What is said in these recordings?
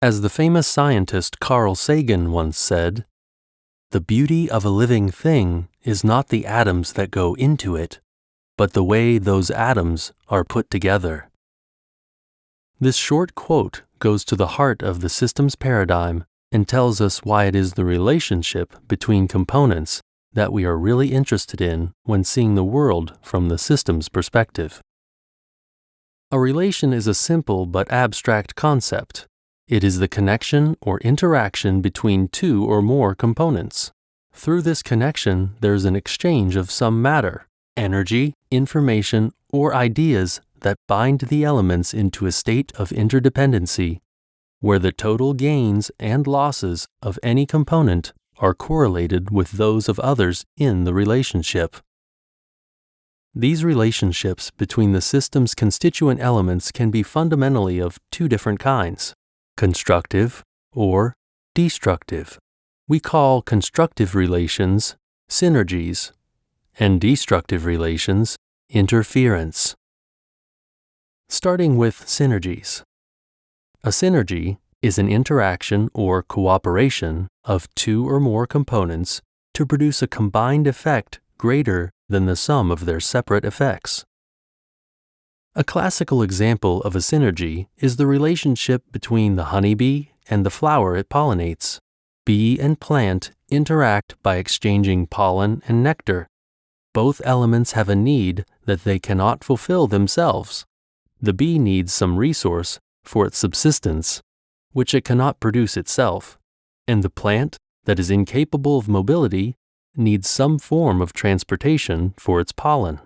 As the famous scientist Carl Sagan once said, the beauty of a living thing is not the atoms that go into it, but the way those atoms are put together. This short quote goes to the heart of the systems paradigm and tells us why it is the relationship between components that we are really interested in when seeing the world from the systems perspective. A relation is a simple but abstract concept. It is the connection or interaction between two or more components. Through this connection, there's an exchange of some matter, energy, information, or ideas that bind the elements into a state of interdependency, where the total gains and losses of any component are correlated with those of others in the relationship. These relationships between the system's constituent elements can be fundamentally of two different kinds constructive or destructive. We call constructive relations synergies and destructive relations interference. Starting with synergies. A synergy is an interaction or cooperation of two or more components to produce a combined effect greater than the sum of their separate effects. A classical example of a synergy is the relationship between the honeybee and the flower it pollinates. Bee and plant interact by exchanging pollen and nectar. Both elements have a need that they cannot fulfill themselves. The bee needs some resource for its subsistence which it cannot produce itself, and the plant that is incapable of mobility needs some form of transportation for its pollen.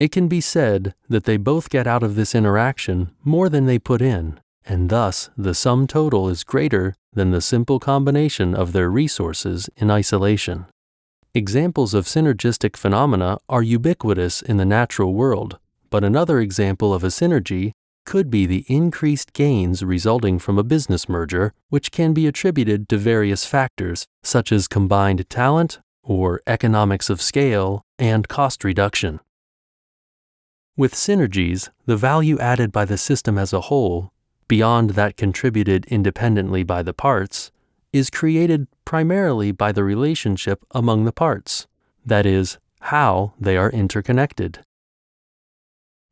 It can be said that they both get out of this interaction more than they put in, and thus the sum total is greater than the simple combination of their resources in isolation. Examples of synergistic phenomena are ubiquitous in the natural world, but another example of a synergy could be the increased gains resulting from a business merger, which can be attributed to various factors such as combined talent or economics of scale and cost reduction. With synergies, the value added by the system as a whole, beyond that contributed independently by the parts, is created primarily by the relationship among the parts, that is, how they are interconnected.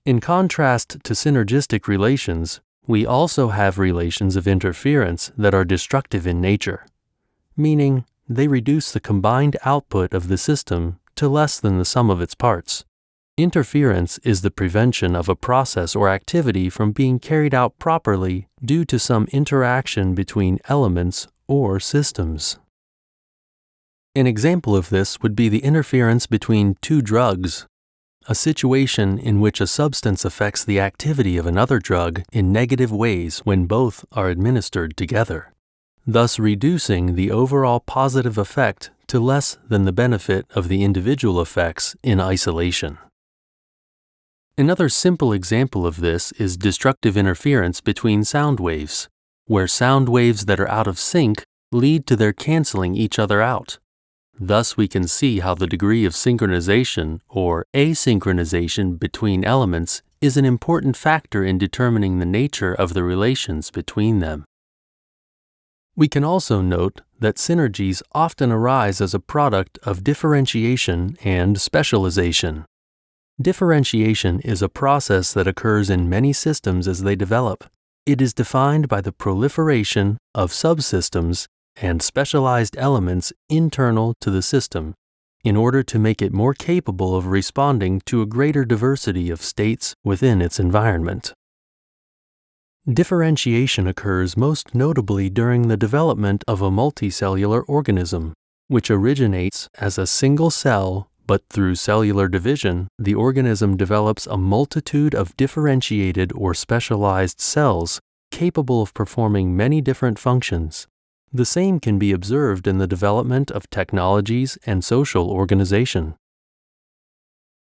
In contrast to synergistic relations, we also have relations of interference that are destructive in nature, meaning they reduce the combined output of the system to less than the sum of its parts. Interference is the prevention of a process or activity from being carried out properly due to some interaction between elements or systems. An example of this would be the interference between two drugs a situation in which a substance affects the activity of another drug in negative ways when both are administered together, thus reducing the overall positive effect to less than the benefit of the individual effects in isolation. Another simple example of this is destructive interference between sound waves, where sound waves that are out of sync lead to their canceling each other out. Thus, we can see how the degree of synchronization or asynchronization between elements is an important factor in determining the nature of the relations between them. We can also note that synergies often arise as a product of differentiation and specialization. Differentiation is a process that occurs in many systems as they develop. It is defined by the proliferation of subsystems and specialized elements internal to the system in order to make it more capable of responding to a greater diversity of states within its environment. Differentiation occurs most notably during the development of a multicellular organism, which originates as a single cell, but through cellular division, the organism develops a multitude of differentiated or specialized cells capable of performing many different functions the same can be observed in the development of technologies and social organization.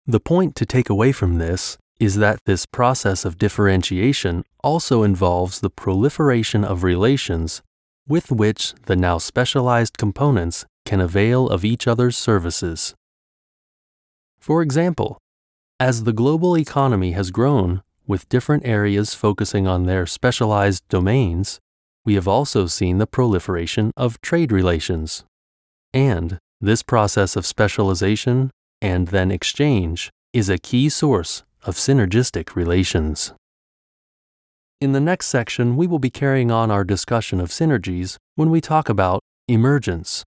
The point to take away from this is that this process of differentiation also involves the proliferation of relations with which the now specialized components can avail of each other's services. For example, as the global economy has grown, with different areas focusing on their specialized domains, we have also seen the proliferation of trade relations. And this process of specialization and then exchange is a key source of synergistic relations. In the next section, we will be carrying on our discussion of synergies when we talk about emergence.